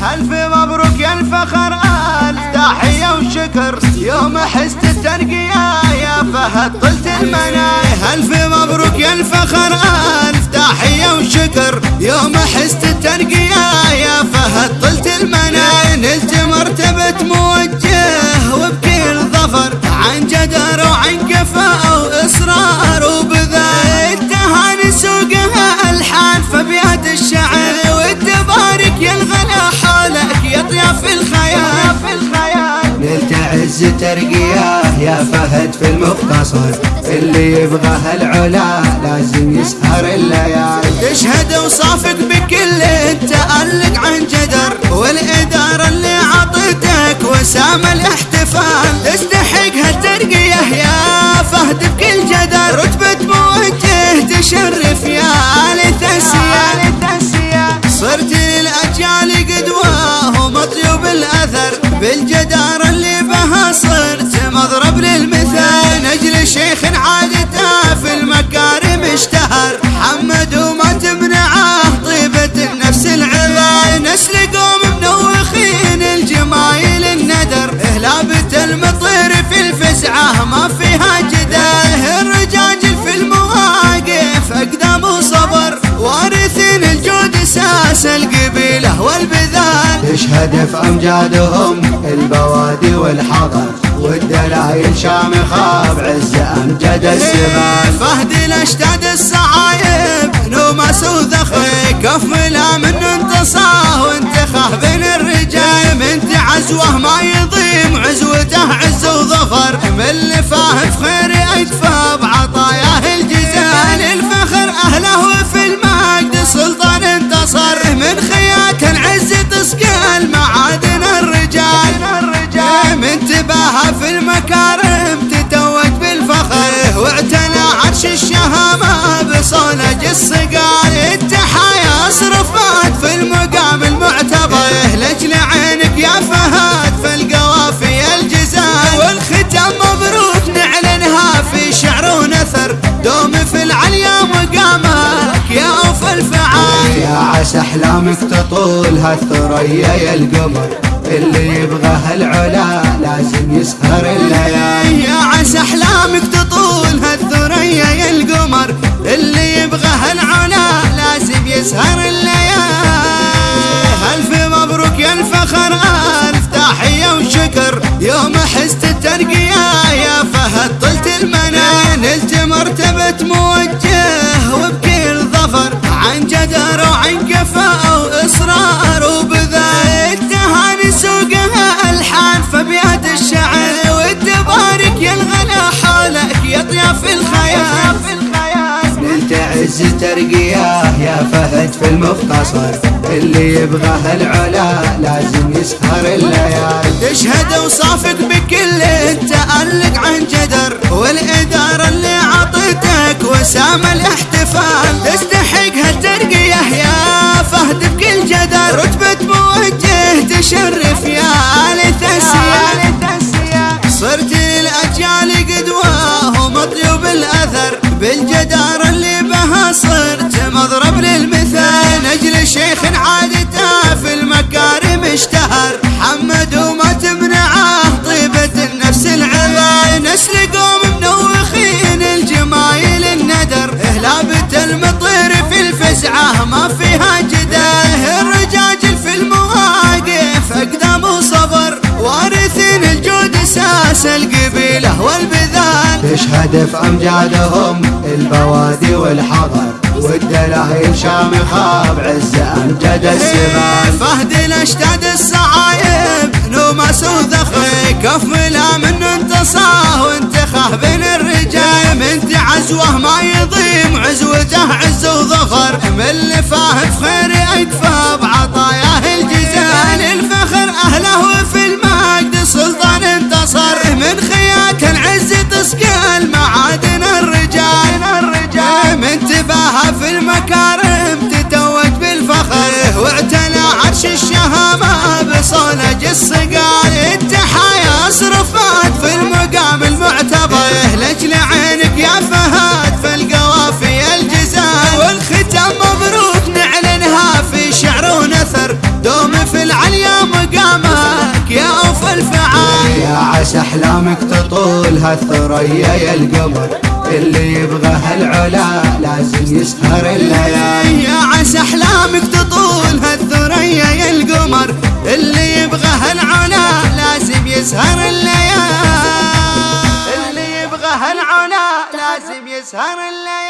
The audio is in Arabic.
ألف مبروك يا الفخر ألف تحية وشكر. يوم حست الترقية يا فهد طلت المناي ألف مبروك يا الفخر ألف تحية وشكر. يوم حست الترقية يا فهد طلت المناي نلت مرتبة موجة عز ترقياه يا فهد في المختصر اللي يبغى العلا لازم يسهر الليالي. تشهد وصافق بكل التألق عن جدر والإدارة اللي عطتك وسام الاحتفال. تستحق هالترقية يا فهد بكل جدر رتبة موجه تشرف الفزعة ما فيها جدال الرجاجل في المواقف أقدام وصبر. وارثين الجود أساس القبيلة والبذال. تشهد في أمجادهم؟ البوادي والحضر. والدلايل شامخة بعز أمجد السبال فهد الاشتاد الصعايب نومس وذخر كف ملا من انتصاه وانتخاه بين الرجال. من تعزوه ما يضيم عزوته عز اللي فاهم في خير عسى أحلامك تطول هالثريا يا القمر. اللي يبغى هالعلا لازم يسهر الليالي. يا عسى أحلامك تطول هالثريا يا القمر. اللي يبغى هالعلا لازم يسهر الليالي. ألف مبروك يا الفخر ألف تحية وشكر. يوم حست الترقية يا فهد طلت المنى نلت مرتبه موجه نلت عز ترقياه يا فهد في المختصر. اللي يبغى العلا لازم يسهر الليالي. تشهد وصافق بكل التألق عن جدر والإدارة اللي عطتك وسام الاحتفال. تستحق هالترقية يا فهد بكل جدر. رتبة موجه تشرف يا اهلابة المطير في الفزعة ما فيها جدال. الرجاجل في المواقف أقدام وصبر. وارثين الجود أساس القبيلة والبذال. تشهد في امجادهم البوادي والحضر. والدلايل شامخه بعز أمجد السبال فهد الاشتاد الصعايب. نومس وذخر كف ملا من انتصاه وانتخاه بين من تعزوه ما يضيم عزوته عز وظفر من اللي في خير اكفى بعطاياه الجزال الفخر أهله في المجد سلطان انتصر. من خياك العز تسقى احلامك تطول هالثريا يا القمر. اللي يبغى هالعلا لازم يسهر الليالي. يا عسى أحلامك تطول هالثريا يا القمر. اللي يبغى هالعلا لازم يسهر الليالي. اللي يبغى هالعلا لازم يسهر الليالي.